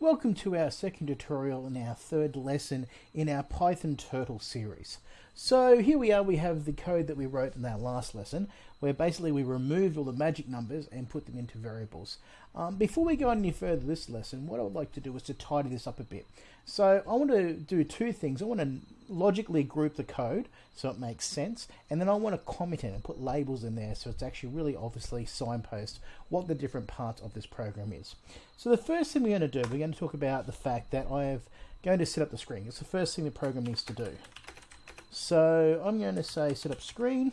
Welcome to our second tutorial and our third lesson in our Python Turtle series. So here we are, we have the code that we wrote in our last lesson, where basically we removed all the magic numbers and put them into variables. Um, before we go any further this lesson, what I would like to do is to tidy this up a bit. So I want to do two things. I want to logically group the code so it makes sense, and then I want to comment it and put labels in there so it's actually really obviously signpost what the different parts of this program is. So the first thing we're going to do, we're going to talk about the fact that I am going to set up the screen. It's the first thing the program needs to do. So I'm going to say set up screen,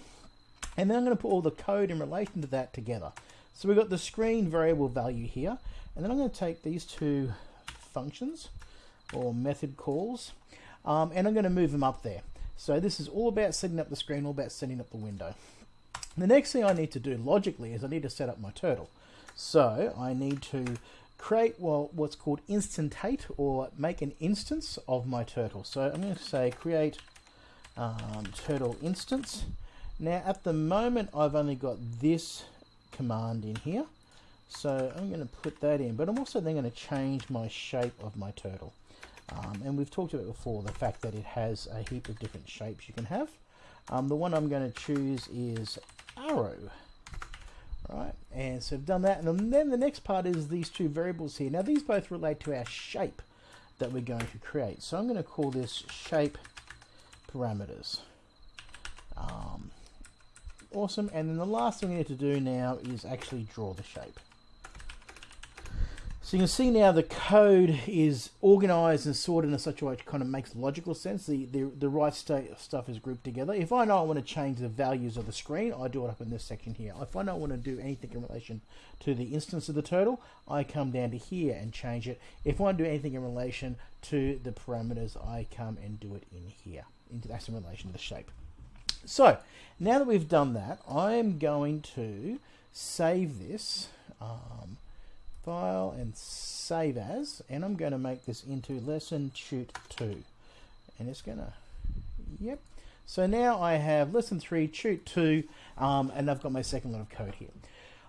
and then I'm going to put all the code in relation to that together. So we've got the screen variable value here, and then I'm going to take these two functions or method calls, um, and I'm going to move them up there. So this is all about setting up the screen, all about setting up the window. The next thing I need to do logically is I need to set up my turtle. So I need to create well what's called instantate or make an instance of my turtle. So I'm going to say create um, turtle instance. Now at the moment I've only got this command in here. So I'm going to put that in, but I'm also then going to change my shape of my turtle. Um, and we've talked about before the fact that it has a heap of different shapes you can have. Um, the one I'm going to choose is arrow. Right, and so I've done that, and then the next part is these two variables here. Now these both relate to our shape that we're going to create. So I'm going to call this shape parameters. Um, awesome, and then the last thing we need to do now is actually draw the shape. So you can see now the code is organized and sorted in such a way it kind of makes logical sense. The, the, the right state stuff is grouped together. If I know I want to change the values of the screen, I do it up in this section here. If I don't want to do anything in relation to the instance of the turtle, I come down to here and change it. If I want to do anything in relation to the parameters, I come and do it in here. Into, That's in relation to the shape. So now that we've done that, I'm going to save this. Um, file and save as and I'm going to make this into lesson shoot 2 and it's gonna yep. So now I have lesson 3 shoot 2 um, and I've got my second line of code here.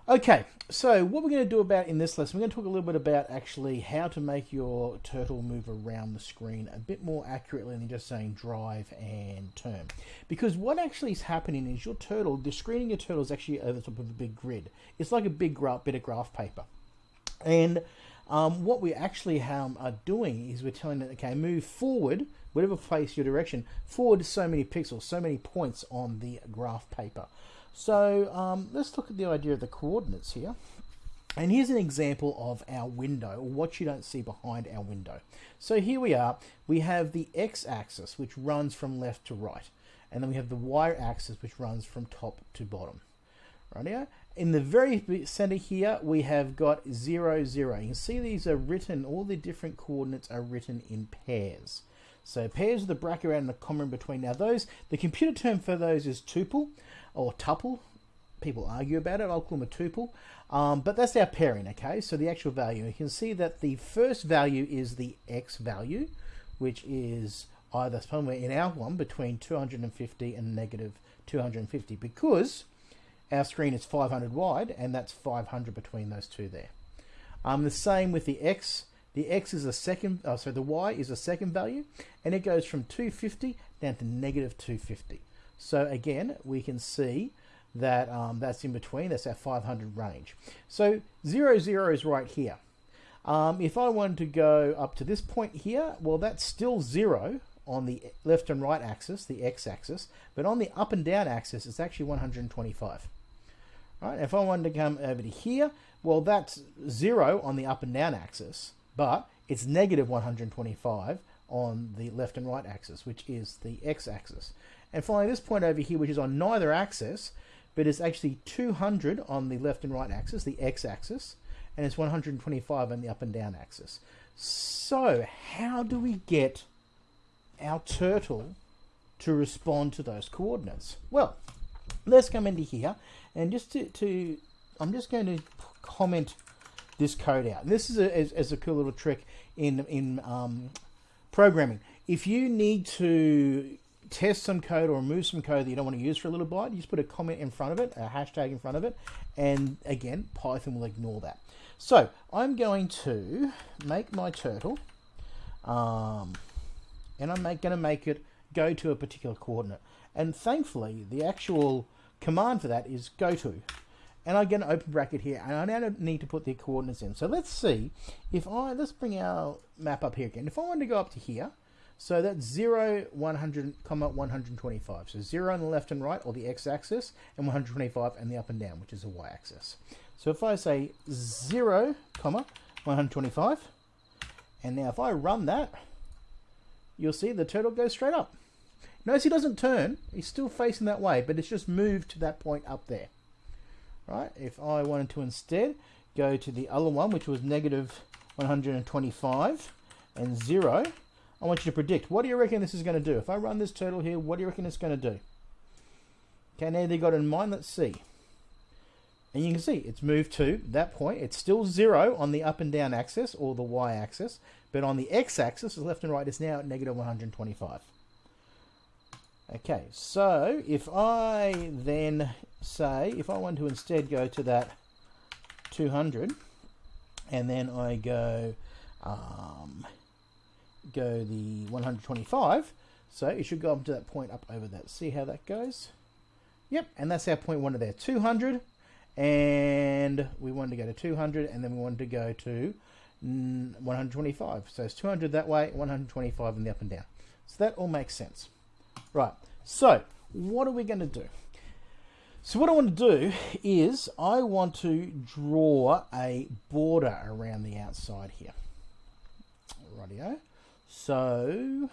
Okay so what we're going to do about in this lesson we're going to talk a little bit about actually how to make your turtle move around the screen a bit more accurately than just saying drive and turn. Because what actually is happening is your turtle the screen in your turtle is actually over top of a big grid. It's like a big bit of graph paper and um, what we actually um, are doing is we're telling it, okay, move forward, whatever place your direction, forward so many pixels, so many points on the graph paper. So um, let's look at the idea of the coordinates here. And here's an example of our window, or what you don't see behind our window. So here we are, we have the x-axis, which runs from left to right. And then we have the y-axis, which runs from top to bottom. Rightio? In the very center here, we have got 0, 0. You can see these are written, all the different coordinates are written in pairs. So pairs with a bracket around and a comma in between. Now those, the computer term for those is tuple or tuple. People argue about it. I'll call them a tuple. Um, but that's our pairing, okay? So the actual value. You can see that the first value is the x value, which is either somewhere in our one between 250 and negative 250 because our screen is 500 wide and that's 500 between those two there. Um, the same with the X. The X is a second, oh, so the Y is a second value and it goes from 250 down to negative 250. So again, we can see that um, that's in between, that's our 500 range. So 0, 0 is right here. Um, if I wanted to go up to this point here, well, that's still 0 on the left and right axis, the x-axis, but on the up and down axis, it's actually 125. Right? If I wanted to come over to here, well, that's zero on the up and down axis, but it's negative 125 on the left and right axis, which is the x-axis. And finally, this point over here, which is on neither axis, but it's actually 200 on the left and right axis, the x-axis, and it's 125 on the up and down axis. So, how do we get our turtle to respond to those coordinates? Well, let's come into here and just to, to I'm just going to comment this code out. This is a, as, as a cool little trick in, in um, programming. If you need to test some code or remove some code that you don't want to use for a little bit, you just put a comment in front of it, a hashtag in front of it, and again, Python will ignore that. So I'm going to make my turtle, um, and I'm going to make it go to a particular coordinate. And thankfully, the actual command for that is go to. And I get an open bracket here, and I now need to put the coordinates in. So let's see if I, let's bring our map up here again. If I wanted to go up to here, so that's 0, 100, comma 125. So 0 on the left and right, or the x-axis, and 125 and the up and down, which is the y-axis. So if I say 0, comma 125, and now if I run that, you'll see the turtle goes straight up. Notice he doesn't turn, he's still facing that way, but it's just moved to that point up there. Right, if I wanted to instead go to the other one, which was negative 125 and 0, I want you to predict. What do you reckon this is going to do? If I run this turtle here, what do you reckon it's going to do? Okay, now they got in mind. Let's see. And you can see it's moved to that point. It's still zero on the up and down axis or the y axis, but on the x axis, the left and right, is now at negative 125. Okay, so if I then say, if I want to instead go to that 200, and then I go um, go the 125. So it should go up to that point up over that. See how that goes? Yep, and that's our point one of there, 200. And we wanted to go to 200, and then we wanted to go to 125. So it's 200 that way, 125 in the up and down. So that all makes sense. Right, so what are we going to do? So what I want to do is I want to draw a border around the outside here. Rightio. So,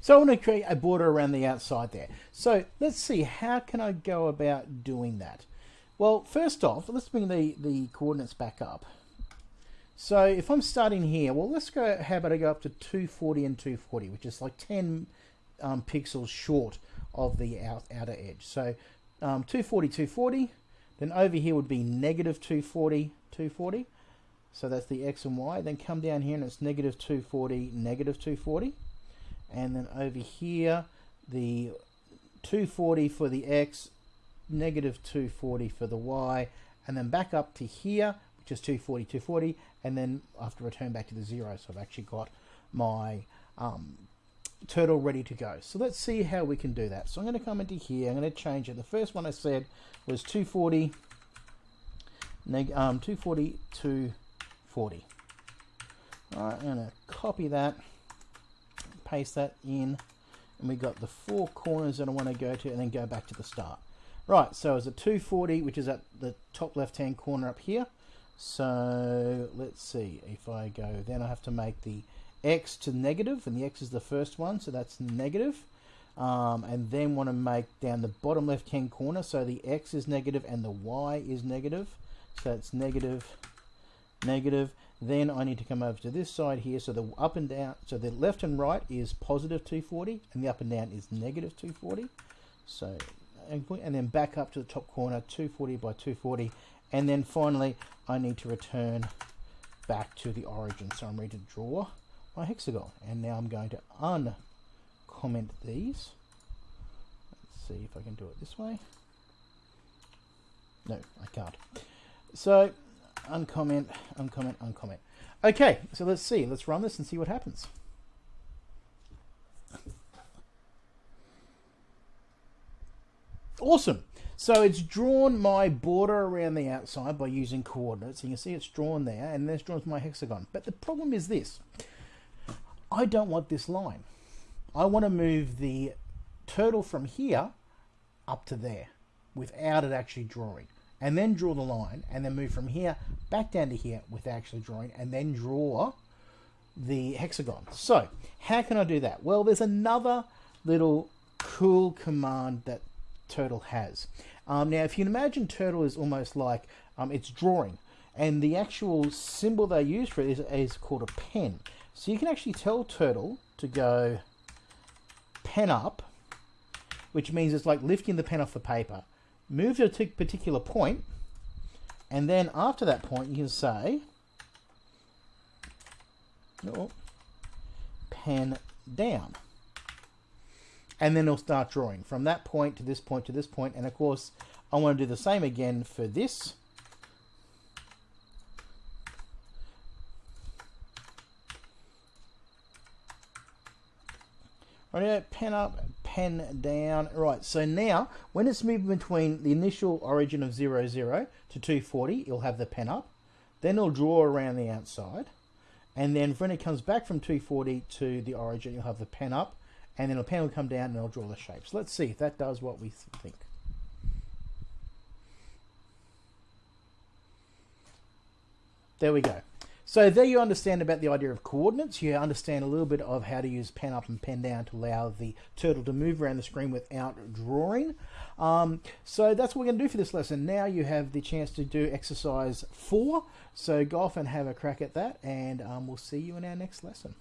so I want to create a border around the outside there. So let's see, how can I go about doing that? Well, first off, let's bring the, the coordinates back up. So if I'm starting here, well, let's go, how about I go up to 240 and 240, which is like 10 um, pixels short of the out, outer edge. So um, 240, 240, then over here would be negative 240, 240. So that's the x and y. Then come down here and it's negative 240, negative 240. And then over here, the 240 for the x, negative 240 for the y. And then back up to here, is 240, 240. And then I have to return back to the zero. So I've actually got my um, turtle ready to go. So let's see how we can do that. So I'm going to come into here. I'm going to change it. The first one I said was 240, neg um, 240 to 40. Alright, I'm going to copy that, paste that in, and we got the four corners that I want to go to, and then go back to the start. Right, so it's a 240, which is at the top left-hand corner up here. So let's see, if I go, then I have to make the x to negative, and the x is the first one, so that's negative. Um, and then want to make down the bottom left-hand corner, so the x is negative and the y is negative. So it's negative negative. Then I need to come over to this side here. So the up and down, so the left and right is positive 240 and the up and down is negative 240. So, and then back up to the top corner, 240 by 240. And then finally, I need to return back to the origin. So I'm ready to draw my hexagon. And now I'm going to uncomment these. Let's see if I can do it this way. No, I can't. So uncomment, uncomment, uncomment. Okay, so let's see. Let's run this and see what happens. Awesome. So it's drawn my border around the outside by using coordinates. You can see it's drawn there, and this draws my hexagon. But the problem is this. I don't want this line. I want to move the turtle from here up to there without it actually drawing and then draw the line and then move from here back down to here without actually drawing and then draw the hexagon. So how can I do that? Well, there's another little cool command that Turtle has. Um, now, if you can imagine Turtle is almost like um, it's drawing and the actual symbol they use for it is, is called a pen. So you can actually tell Turtle to go pen up, which means it's like lifting the pen off the paper move to a particular point, and then after that point, you can say, oh, pen down and then it'll start drawing from that point to this point to this. And of course, I want to do the same again for this. Right, pen up, pen down. Right, so now when it's moving between the initial origin of 00, zero to 240, it'll have the pen up. Then it'll draw around the outside. And then when it comes back from 240 to the origin, you'll have the pen up. And then a pen will come down and I'll draw the shapes. Let's see if that does what we think. There we go. So there you understand about the idea of coordinates. You understand a little bit of how to use pen up and pen down to allow the turtle to move around the screen without drawing. Um, so that's what we're going to do for this lesson. Now you have the chance to do exercise four. So go off and have a crack at that and um, we'll see you in our next lesson.